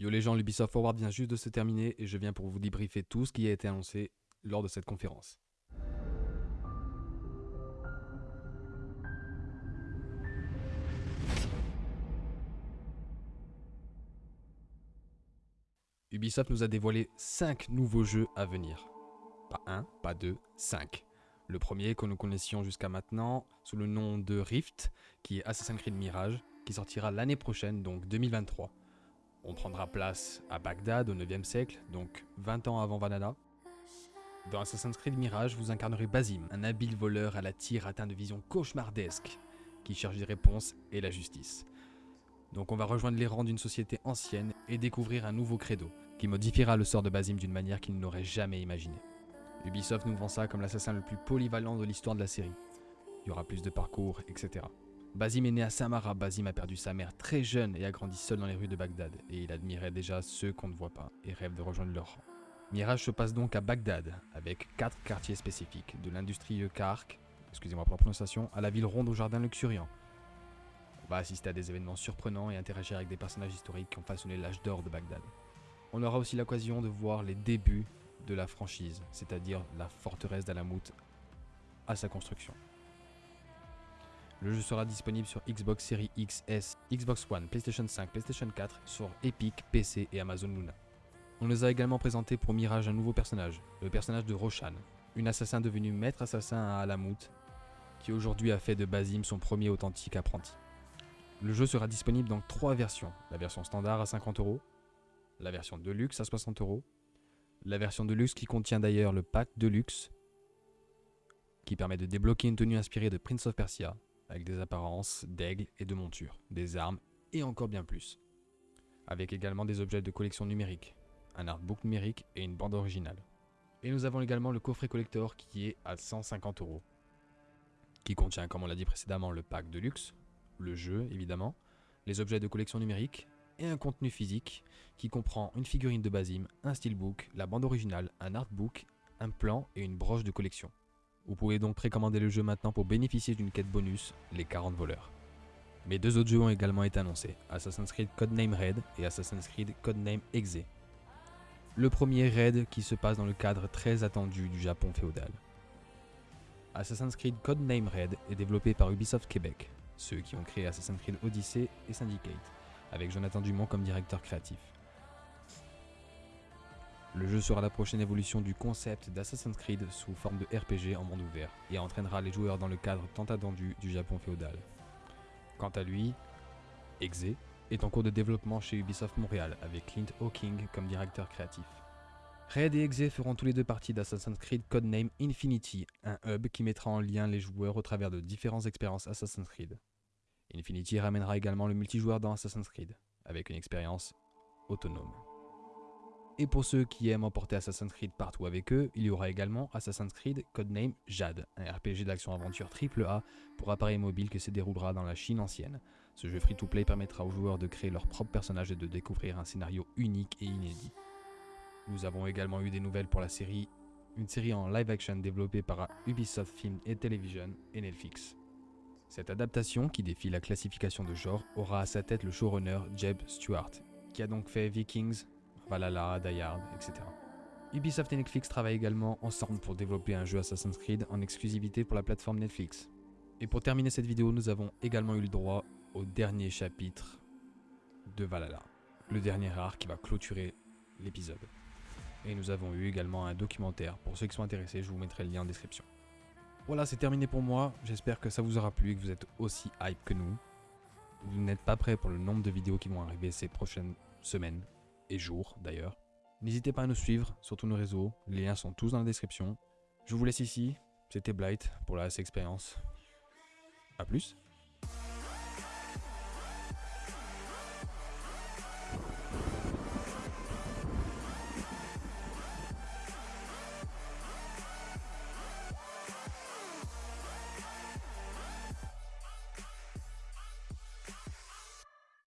Yo les gens, l'Ubisoft Forward vient juste de se terminer et je viens pour vous débriefer tout ce qui a été annoncé lors de cette conférence. Ubisoft nous a dévoilé 5 nouveaux jeux à venir. Pas 1, pas 2, 5. Le premier que nous connaissions jusqu'à maintenant sous le nom de Rift, qui est Assassin's Creed Mirage, qui sortira l'année prochaine, donc 2023. On prendra place à Bagdad au 9e siècle, donc 20 ans avant Valhalla. Dans Assassin's Creed Mirage, vous incarnerez Basim, un habile voleur à la tire atteint de visions cauchemardesques, qui cherche des réponses et la justice. Donc on va rejoindre les rangs d'une société ancienne et découvrir un nouveau credo, qui modifiera le sort de Basim d'une manière qu'il n'aurait jamais imaginé. Ubisoft nous vend ça comme l'assassin le plus polyvalent de l'histoire de la série. Il y aura plus de parcours, etc. Basim est né à Samara, Basim a perdu sa mère très jeune et a grandi seul dans les rues de Bagdad, et il admirait déjà ceux qu'on ne voit pas et rêve de rejoindre leur rang. Mirage se passe donc à Bagdad, avec quatre quartiers spécifiques, de l'industrieux Kark, excusez-moi pour la prononciation, à la ville ronde au jardin luxuriant. On va assister à des événements surprenants et interagir avec des personnages historiques qui ont façonné l'âge d'or de Bagdad. On aura aussi l'occasion de voir les débuts de la franchise, c'est-à-dire la forteresse d'Alamout à sa construction. Le jeu sera disponible sur Xbox Series XS, Xbox One, PlayStation 5, PlayStation 4, sur Epic, PC et Amazon Luna. On nous a également présenté pour Mirage un nouveau personnage, le personnage de Roshan, une assassin devenue maître assassin à Alamout, qui aujourd'hui a fait de Basim son premier authentique apprenti. Le jeu sera disponible dans trois versions, la version standard à 50 euros, la version Deluxe à 60 euros, la version Deluxe qui contient d'ailleurs le pack Deluxe, qui permet de débloquer une tenue inspirée de Prince of Persia, avec des apparences d'aigle et de monture, des armes et encore bien plus. Avec également des objets de collection numérique, un artbook numérique et une bande originale. Et nous avons également le coffret collector qui est à 150 euros, qui contient, comme on l'a dit précédemment, le pack de luxe, le jeu évidemment, les objets de collection numérique et un contenu physique qui comprend une figurine de Basim, un steelbook, la bande originale, un artbook, un plan et une broche de collection. Vous pouvez donc précommander le jeu maintenant pour bénéficier d'une quête bonus, les 40 voleurs. Mais deux autres jeux ont également été annoncés, Assassin's Creed Codename Red et Assassin's Creed Codename Exe. Le premier Red qui se passe dans le cadre très attendu du Japon féodal. Assassin's Creed Codename Red est développé par Ubisoft Québec, ceux qui ont créé Assassin's Creed Odyssey et Syndicate, avec Jonathan Dumont comme directeur créatif. Le jeu sera la prochaine évolution du concept d'Assassin's Creed sous forme de RPG en monde ouvert et entraînera les joueurs dans le cadre tant attendu du Japon féodal. Quant à lui, Exe est en cours de développement chez Ubisoft Montréal avec Clint Hawking comme directeur créatif. Red et Exe feront tous les deux partie d'Assassin's Creed Codename Infinity, un hub qui mettra en lien les joueurs au travers de différentes expériences Assassin's Creed. Infinity ramènera également le multijoueur dans Assassin's Creed, avec une expérience autonome. Et pour ceux qui aiment emporter Assassin's Creed partout avec eux, il y aura également Assassin's Creed Codename Jade, un RPG d'action-aventure AAA pour appareil mobile qui se déroulera dans la Chine ancienne. Ce jeu free-to-play permettra aux joueurs de créer leur propre personnage et de découvrir un scénario unique et inédit. Nous avons également eu des nouvelles pour la série, une série en live-action développée par Ubisoft Film et Television et Netflix. Cette adaptation, qui défie la classification de genre, aura à sa tête le showrunner Jeb Stewart, qui a donc fait Vikings, Valhalla, Die etc. Ubisoft et Netflix travaillent également ensemble pour développer un jeu Assassin's Creed en exclusivité pour la plateforme Netflix. Et pour terminer cette vidéo, nous avons également eu le droit au dernier chapitre de Valhalla, le dernier arc qui va clôturer l'épisode. Et nous avons eu également un documentaire. Pour ceux qui sont intéressés, je vous mettrai le lien en description. Voilà, c'est terminé pour moi. J'espère que ça vous aura plu et que vous êtes aussi hype que nous. Vous n'êtes pas prêts pour le nombre de vidéos qui vont arriver ces prochaines semaines et jours d'ailleurs. N'hésitez pas à nous suivre sur tous nos réseaux, les liens sont tous dans la description. Je vous laisse ici, c'était Blight pour la S Experience. A plus